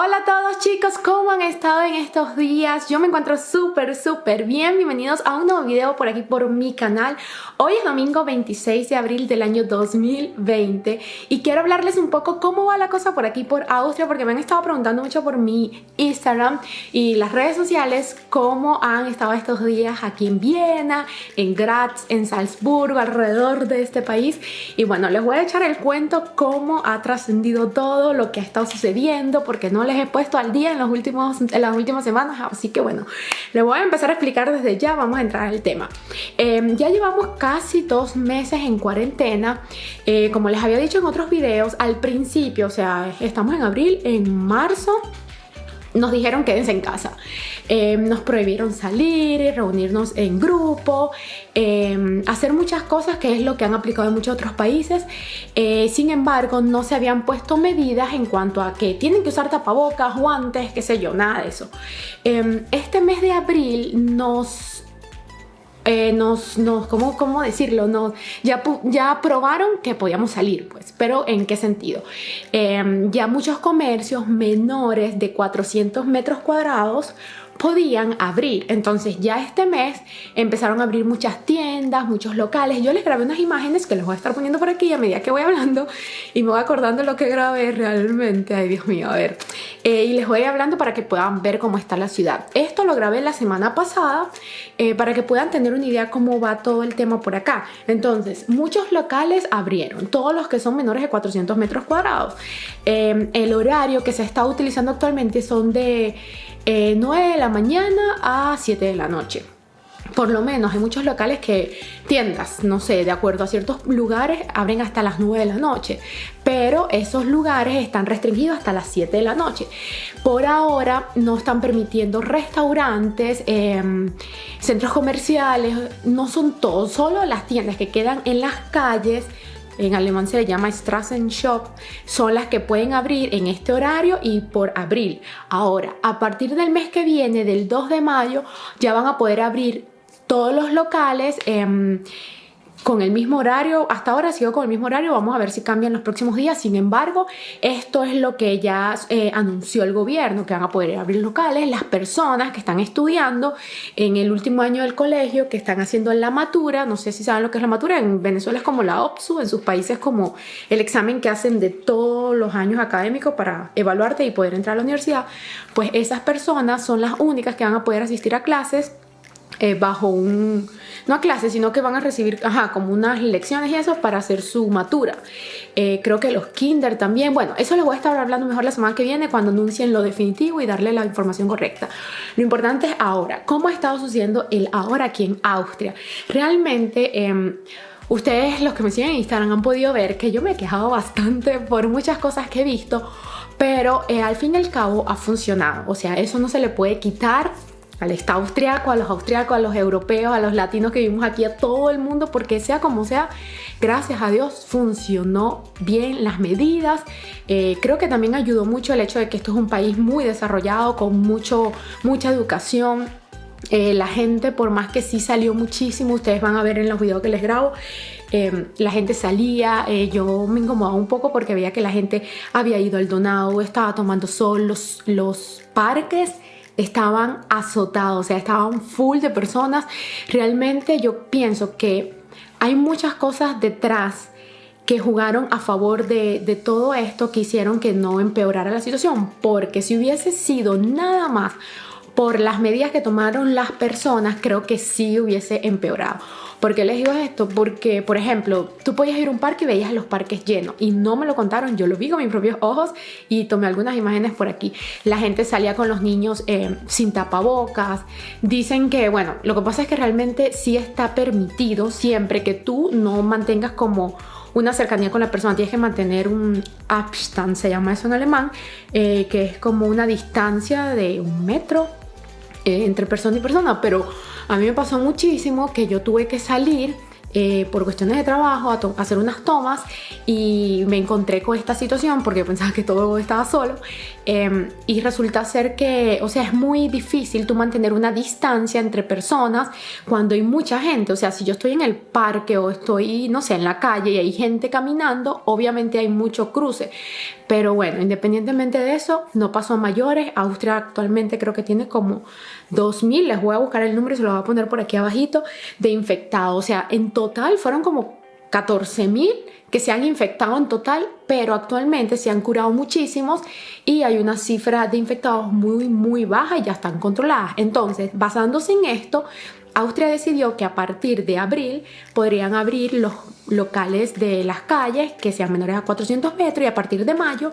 Hola a todos chicos, ¿cómo han estado en estos días? Yo me encuentro súper súper bien, bienvenidos a un nuevo video por aquí por mi canal. Hoy es domingo 26 de abril del año 2020 y quiero hablarles un poco cómo va la cosa por aquí por Austria porque me han estado preguntando mucho por mi Instagram y las redes sociales cómo han estado estos días aquí en Viena, en Graz, en Salzburgo, alrededor de este país. Y bueno, les voy a echar el cuento cómo ha trascendido todo lo que ha estado sucediendo porque no les he puesto al día en, los últimos, en las últimas semanas así que bueno, les voy a empezar a explicar desde ya, vamos a entrar al tema eh, ya llevamos casi dos meses en cuarentena. Eh, como les había dicho en otros videos, al principio, o sea, estamos en abril, en marzo nos dijeron quédense en casa. Eh, nos prohibieron salir, reunirnos en grupo, eh, hacer muchas cosas que es lo que han aplicado en muchos otros países. sin embargo, no se habían puesto medidas en cuanto a que tienen que usar tapabocas, guantes, qué sé yo, nada de eso. este mes de abril nos eh, nos, ¿cómo, ¿cómo, decirlo? Nos, ya, ya probaron que podíamos salir, pues, pero ¿en qué sentido? Em, ya muchos comercios menores de 400 metros cuadrados podían abrir. Entonces ya este mes empezaron a abrir muchas tiendas, muchos locales. Yo les grabé unas imágenes que les voy a estar poniendo por aquí a medida que voy hablando y me voy acordando lo que grabé realmente. Ay, Dios mío, a ver. Eh, y les voy hablando para que puedan ver cómo está la ciudad. Esto lo grabé la semana pasada eh, para que puedan tener una idea cómo va todo el tema por acá. Entonces, muchos locales abrieron, todos los que son menores de 400 metros cuadrados. Eh, el horario que se está utilizando actualmente son de 9 eh, de la mañana a 7 de la noche. Por lo menos hay muchos locales que tiendas, no sé, de acuerdo a ciertos lugares abren hasta las 9 de la noche, pero esos lugares están restringidos hasta las 7 de la noche. Por ahora no están permitiendo restaurantes, em, centros comerciales, no son todos, solo las tiendas que quedan en las calles en alemán se le llama Shop, son las que pueden abrir en este horario y por abril. Ahora, a partir del mes que viene, del 2 de mayo, ya van a poder abrir todos los locales. Eh, con el mismo horario, hasta ahora sigo con el mismo horario, vamos a ver si cambian los próximos días, sin embargo, esto es lo que ya eh, anunció el gobierno, que van a poder abrir locales, las personas que están estudiando en el último año del colegio, que están haciendo la matura, no sé si saben lo que es la matura, en Venezuela es como la OPSU, en sus países como el examen que hacen de todos los años académicos para evaluarte y poder entrar a la universidad, pues esas personas son las únicas que van a poder asistir a clases eh, bajo un, no a clases, sino que van a recibir, ajá, como unas lecciones y eso para hacer su matura. Eh, creo que los kinder también, bueno, eso les voy a estar hablando mejor la semana que viene cuando anuncien lo definitivo y darle la información correcta. Lo importante es ahora, ¿cómo ha estado sucediendo el ahora aquí en Austria? Realmente... Em, ustedes, los que me siguen en Instagram, han podido ver que yo me he quejado bastante por muchas cosas que he visto, pero eh, al fin y al cabo ha funcionado. O sea, eso no se le puede quitar al Estado austriaco, a los austriacos, a los europeos, a los latinos que vivimos aquí, a todo el mundo, porque sea como sea, gracias a Dios funcionó bien las medidas. Eh, creo que también ayudó mucho el hecho de que esto es un país muy desarrollado, con mucho, mucha educación. Eh, la gente, por más que sí salió muchísimo, ustedes van a ver en los videos que les grabo, eh, la gente salía, yo me incomodaba un poco porque veía que la gente había ido al donado, estaba tomando sol, los, los parques estaban azotados, o sea, estaban full de personas. Realmente yo pienso que hay muchas cosas detrás que jugaron a favor de, de, todo esto que hicieron que no empeorara la situación, porque si hubiese sido nada más por las medidas que tomaron las personas, creo que sí hubiese empeorado. ¿Por qué les digo esto? Porque, por ejemplo, tú podías ir a un parque y veías los parques llenos y no me lo contaron, yo lo vi con mis propios ojos y tomé algunas imágenes por aquí. La gente salía con los niños eh, sin tapabocas. Dicen que, bueno, lo que pasa es que realmente sí está permitido siempre que tú no mantengas como una cercanía con la persona, tienes que mantener un Abstand, se llama eso en alemán, eh, que es como una distancia de un metro eh, entre persona y persona, pero a mí me pasó muchísimo que yo tuve que salir eh, por cuestiones de trabajo a, hacer unas tomas y me encontré con esta situación porque pensaba que todo estaba solo em, y resulta ser que, o sea, es muy difícil tú mantener una distancia entre personas cuando hay mucha gente, o sea, si yo estoy en el parque o estoy, no sé, en la calle y hay gente caminando, obviamente hay mucho cruce, pero bueno, independientemente de eso, no pasó a mayores, Austria actualmente creo que tiene como 2.000, les voy a buscar el número y se lo voy a poner por aquí abajito, de infectados, o sea, en total fueron como 14.000 que se han infectado en total, pero actualmente se han curado muchísimos y hay una cifra de infectados muy, muy baja y ya están controladas. Entonces, basándose en esto, Austria decidió que a partir de abril podrían abrir los locales de las calles que sean menores a 400 metros y a partir de mayo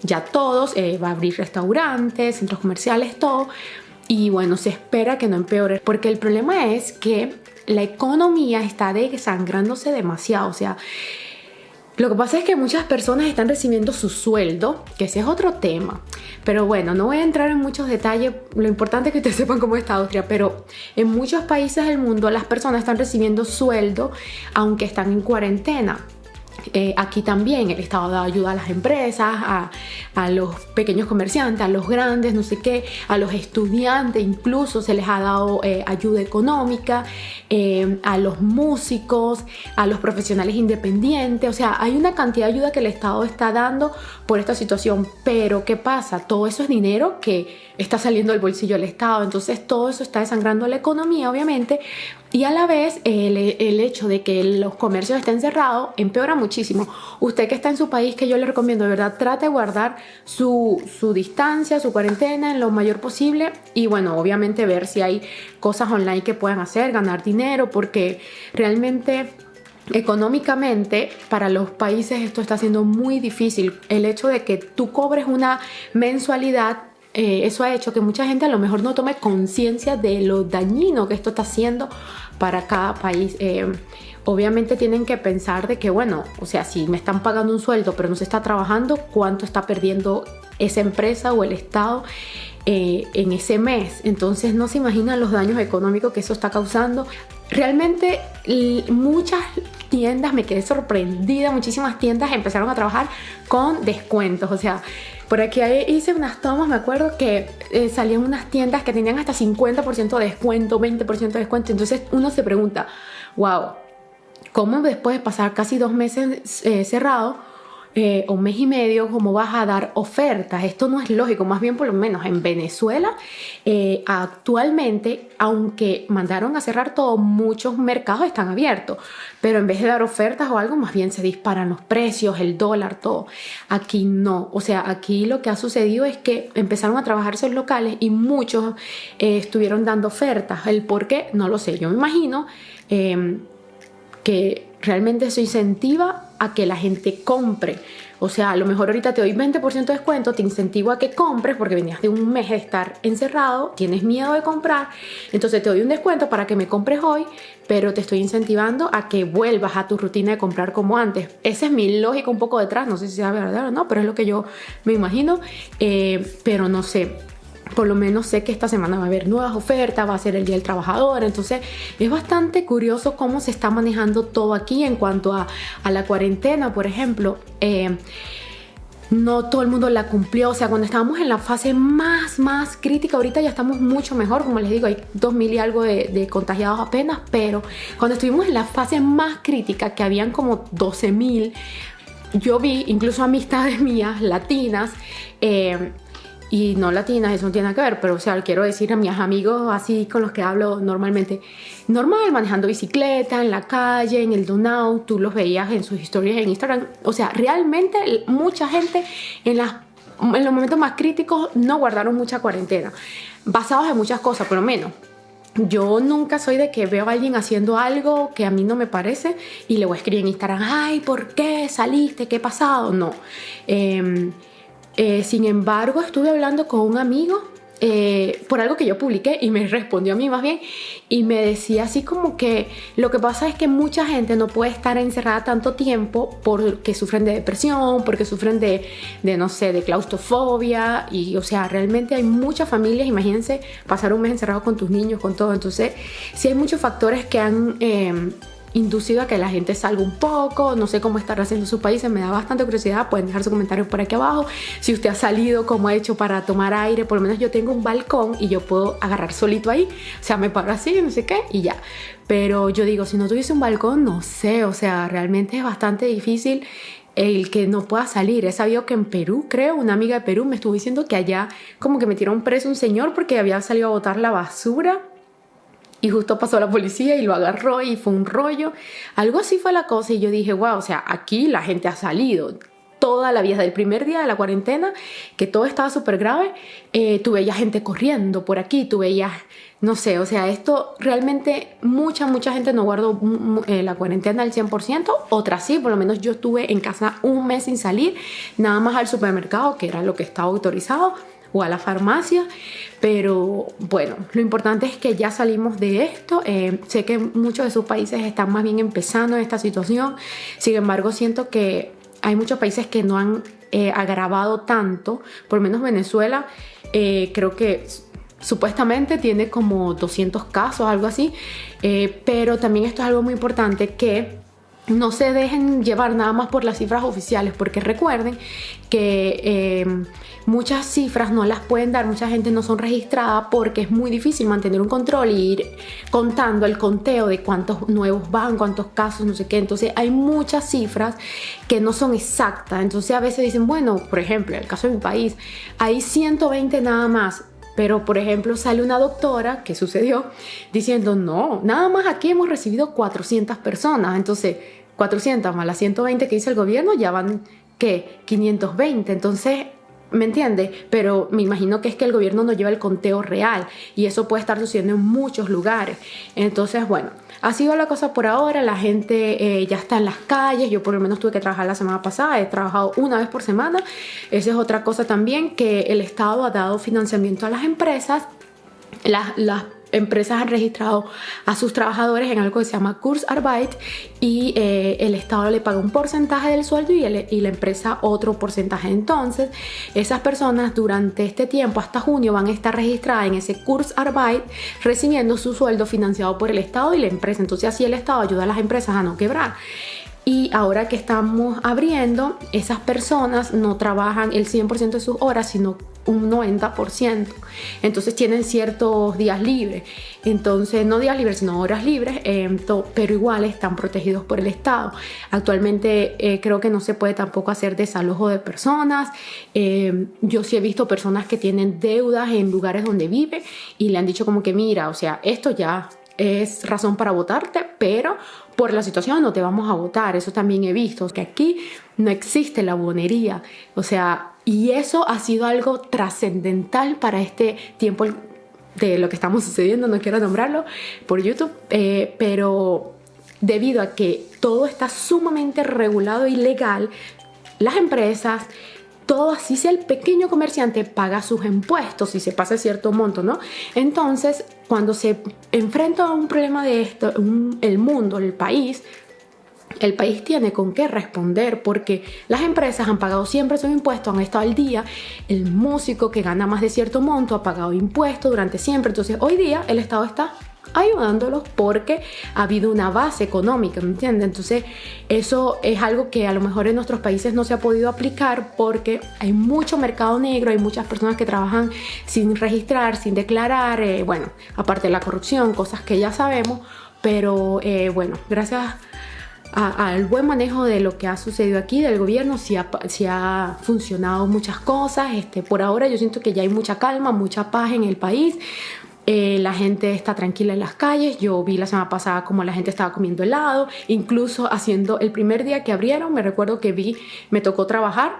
ya todos, eh, va a abrir restaurantes, centros comerciales, todo. Y bueno, se espera que no empeore porque el problema es que la economía está desangrándose demasiado. O sea, lo que pasa es que muchas personas están recibiendo su sueldo, que ese es otro tema. Pero bueno, no voy a entrar en muchos detalles. Lo importante es que ustedes sepan cómo está Austria. Pero en muchos países del mundo las personas están recibiendo sueldo aunque están en cuarentena. Eh, aquí también el Estado da ayuda a las empresas, a, los pequeños comerciantes, a los grandes, no sé qué, a los estudiantes incluso se les ha dado eh, ayuda económica, eh, a los músicos, a los profesionales independientes, o sea, hay una cantidad de ayuda que el Estado está dando por esta situación, pero ¿qué pasa? Todo eso es dinero que está saliendo del bolsillo del Estado, entonces todo eso está desangrando la economía, obviamente, y a la vez el, hecho de que los comercios estén cerrados empeora muchísimo. Usted que está en su país, que yo le recomiendo, de verdad, trate de guardar su, su distancia, su cuarentena en lo mayor posible y bueno, obviamente ver si hay cosas online que puedan hacer, ganar dinero, porque realmente económicamente para los países esto está siendo muy difícil. El hecho de que tú cobres una mensualidad eh, eso ha hecho que mucha gente a lo mejor no tome conciencia de lo dañino que esto está haciendo para cada país. Eh, obviamente tienen que pensar de que, bueno, o sea, si me están pagando un sueldo pero no se está trabajando, ¿cuánto está perdiendo esa empresa o el Estado? Eh, en ese mes. Entonces no se imaginan los daños económicos que eso está causando. Realmente muchas tiendas, me quedé sorprendida, muchísimas tiendas empezaron a trabajar con descuentos. O sea, por aquí hice unas tomas, me acuerdo que eh, salían unas tiendas que tenían hasta 50% de descuento, 20% de descuento. Entonces uno se pregunta, wow, ¿cómo después de pasar casi dos meses eh, cerrado, eh, un mes y medio, cómo vas a dar ofertas. Esto no es lógico, más bien por lo menos en Venezuela eh, actualmente, aunque mandaron a cerrar todo, muchos mercados están abiertos, pero en vez de dar ofertas o algo, más bien se disparan los precios, el dólar, todo. Aquí no, o sea, aquí lo que ha sucedido es que empezaron a trabajar esos locales y muchos eh, estuvieron dando ofertas. El por qué, no lo sé, yo me imagino que realmente eso incentiva a que la gente compre. O sea, a lo mejor ahorita te doy 20% de descuento, te incentivo a que compres porque venías de un mes de estar encerrado, tienes miedo de comprar, entonces te doy un descuento para que me compres hoy, pero te estoy incentivando a que vuelvas a tu rutina de comprar como antes. Esa es mi lógica un poco detrás, no sé si sea verdad o no, pero es lo que yo me imagino, eh, pero no sé por lo menos sé que esta semana va a haber nuevas ofertas, va a ser el Día del Trabajador, entonces es bastante curioso cómo se está manejando todo aquí en cuanto a, la cuarentena, por ejemplo. Eh, no todo el mundo la cumplió, o sea, cuando estábamos en la fase más, más crítica, ahorita ya estamos mucho mejor, como les digo, hay 2.000 y algo de, de, contagiados apenas, pero cuando estuvimos en la fase más crítica, que habían como 12.000, yo vi incluso amistades mías latinas, eh, y no latinas, eso no tiene nada que ver, pero o sea, quiero decir a mis amigos así con los que hablo normalmente, normal, manejando bicicleta, en la calle, en el Donau, tú los veías en sus historias en Instagram, o sea, realmente mucha gente en, las, en los momentos más críticos no guardaron mucha cuarentena, basados en muchas cosas, por lo menos. Yo nunca soy de que veo a alguien haciendo algo que a mí no me parece y le voy a escribir en Instagram, ay, ¿por qué saliste? ¿Qué ha pasado? No. Eh, eh, sin embargo, estuve hablando con un amigo eh, por algo que yo publiqué y me respondió a mí más bien y me decía así como que lo que pasa es que mucha gente no puede estar encerrada tanto tiempo porque sufren de depresión, porque sufren de, de no sé, de claustrofobia y o sea, realmente hay muchas familias, imagínense pasar un mes encerrado con tus niños, con todo, entonces sí hay muchos factores que han... Eh, inducido a que la gente salga un poco, no sé cómo estará haciendo sus países, me da bastante curiosidad, pueden dejar sus comentarios por aquí abajo, si usted ha salido, cómo ha hecho para tomar aire, por lo menos yo tengo un balcón y yo puedo agarrar solito ahí, o sea, me paro así, no sé qué, y ya. Pero yo digo, si no tuviese un balcón, no sé, o sea, realmente es bastante difícil el que no pueda salir. He sabido que en Perú, creo, una amiga de Perú me estuvo diciendo que allá como que metieron preso un señor porque había salido a botar la basura y justo pasó la policía y lo agarró y fue un rollo. Algo así fue la cosa y yo dije, wow, o sea, aquí la gente ha salido. Toda la vida, del primer día de la cuarentena, que todo estaba súper grave, eh, tú veías gente corriendo por aquí, tú veías, no sé, o sea, esto realmente mucha, mucha gente no guardó eh, la cuarentena al 100%, otras sí, por lo menos yo estuve en casa un mes sin salir, nada más al supermercado, que era lo que estaba autorizado, o a la farmacia. Pero bueno, lo importante es que ya salimos de esto. Eh, sé que muchos de sus países están más bien empezando esta situación. Sin embargo, siento que hay muchos países que no han eh, agravado tanto. Por lo menos Venezuela, eh, creo que supuestamente tiene como 200 casos, algo así. pero también esto es algo muy importante que no se dejen llevar nada más por las cifras oficiales, porque recuerden que eh, muchas cifras no las pueden dar, mucha gente no son registradas porque es muy difícil mantener un control y ir contando el conteo de cuántos nuevos van, cuántos casos, no sé qué. Entonces hay muchas cifras que no son exactas. Entonces a veces dicen, bueno, por ejemplo, en el caso de mi país, hay 120 nada más. Pero, por ejemplo, sale una doctora, que sucedió, diciendo, no, nada más aquí hemos recibido 400 personas. Entonces, 400 más las 120 que dice el gobierno, ya van, ¿qué? 520. Entonces, ¿me entiende? Pero me imagino que es que el gobierno no lleva el conteo real y eso puede estar sucediendo en muchos lugares. Entonces, bueno, ha sido la cosa por ahora, la gente eh, ya está en las calles, yo por lo menos tuve que trabajar la semana pasada, he trabajado una vez por semana, esa es otra cosa también, que el Estado ha dado financiamiento a las empresas, las, las empresas han registrado a sus trabajadores en algo que se llama Kurzarbeit y eh, el Estado le paga un porcentaje del sueldo y, y, la empresa otro porcentaje. Entonces, esas personas durante este tiempo, hasta junio, van a estar registradas en ese Kurzarbeit recibiendo su sueldo financiado por el Estado y la empresa. Entonces, así el Estado ayuda a las empresas a no quebrar. Y ahora que estamos abriendo, esas personas no trabajan el 100% de sus horas, sino un 90%. Entonces tienen ciertos días libres. Entonces, no días libres, sino horas libres, eh, pero igual están protegidos por el Estado. Actualmente eh, creo que no se puede tampoco hacer desalojo de personas. Eh, yo sí he visto personas que tienen deudas en lugares donde vive y le han dicho como que mira, o sea, esto ya es razón para votarte, pero por la situación no te vamos a votar. Eso también he visto, que aquí no existe la bonería. O sea, y eso ha sido algo trascendental para este tiempo de lo que estamos sucediendo, no quiero nombrarlo por YouTube, eh, pero debido a que todo está sumamente regulado y legal, las empresas, todo así sea el pequeño comerciante paga sus impuestos y se pasa cierto monto, ¿no? Entonces, cuando se enfrenta a un problema de esto, el mundo, el país, el país tiene con qué responder porque las empresas han pagado siempre sus impuestos, han estado al día, el músico que gana más de cierto monto ha pagado impuestos durante siempre, entonces hoy día el Estado está ayudándolos porque ha habido una base económica, ¿me entiendes? Entonces eso es algo que a lo mejor en nuestros países no se ha podido aplicar porque hay mucho mercado negro, hay muchas personas que trabajan sin registrar, sin declarar, eh, bueno, aparte de la corrupción, cosas que ya sabemos, pero eh, bueno, gracias al buen manejo de lo que ha sucedido aquí del gobierno, si ha, ha funcionado muchas cosas, este, por ahora yo siento que ya hay mucha calma, mucha paz en el país, eh, la gente está tranquila en las calles. Yo vi la semana pasada como la gente estaba comiendo helado, incluso haciendo el primer día que abrieron, me recuerdo que vi, me tocó trabajar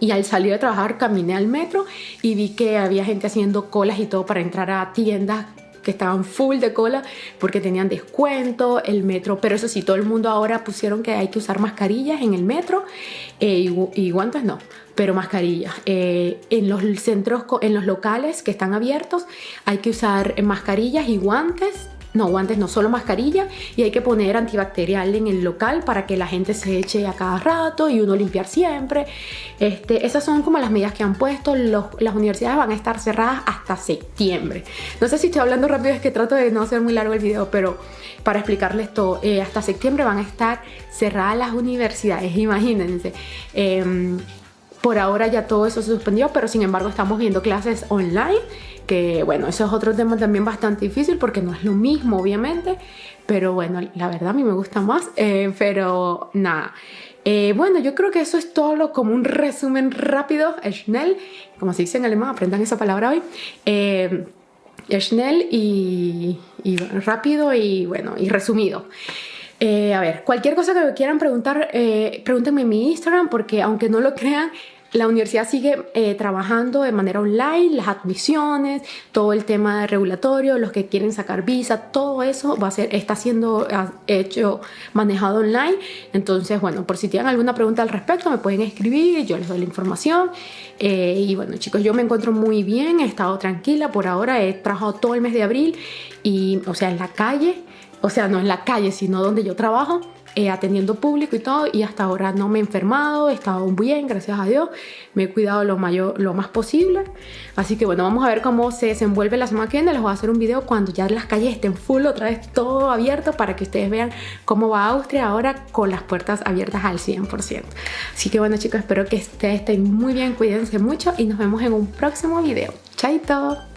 y al salir de trabajar caminé al metro y vi que había gente haciendo colas y todo para entrar a tiendas que estaban full de cola porque tenían descuento, el metro, pero eso sí, todo el mundo ahora pusieron que hay que usar mascarillas en el metro eh, y, guantes no, pero mascarillas. Eh, en los centros, en los locales que están abiertos hay que usar mascarillas y guantes no guantes, no solo mascarilla y hay que poner antibacterial en el local para que la gente se eche a cada rato y uno limpiar siempre. Este, esas son como las medidas que han puesto. las universidades van a estar cerradas hasta septiembre. No sé si estoy hablando rápido, es que trato de no hacer muy largo el video, pero para explicarles todo, eh, hasta septiembre van a estar cerradas las universidades, imagínense. Em, por ahora ya todo eso se suspendió, pero sin embargo estamos viendo clases online que bueno, eso es otro tema también bastante difícil porque no es lo mismo obviamente, pero bueno, la verdad a mí me gusta más, eh, pero nada. Eh, bueno, yo creo que eso es todo como un resumen rápido, schnell, como se dice en alemán, aprendan esa palabra hoy. Eh, schnell y, rápido y bueno, y resumido. A ver, cualquier cosa que me quieran preguntar, pregúntenme en mi Instagram porque aunque no lo crean, la universidad sigue eh, trabajando de manera online, las admisiones, todo el tema regulatorio, los que quieren sacar visa, todo eso va a ser, está siendo ah, hecho, manejado online. Entonces, bueno, por si tienen alguna pregunta al respecto, me pueden escribir, yo les doy la información. Eh, y bueno, chicos, yo me encuentro muy bien, he estado tranquila por ahora, he trabajado todo el mes de abril y, o sea, en la calle, o sea, no en la calle, sino donde yo trabajo eh, atendiendo público y todo y hasta ahora no me he enfermado, he estado bien, gracias a Dios, me he cuidado lo, mayor, lo más posible. Así que bueno, vamos a ver cómo se desenvuelve la semana que viene, les voy a hacer un video cuando ya las calles estén full, otra vez todo abierto para que ustedes vean cómo va Austria ahora con las puertas abiertas al 100%. Así que bueno chicos, espero que ustedes estén muy bien, cuídense mucho y nos vemos en un próximo video. Chaito.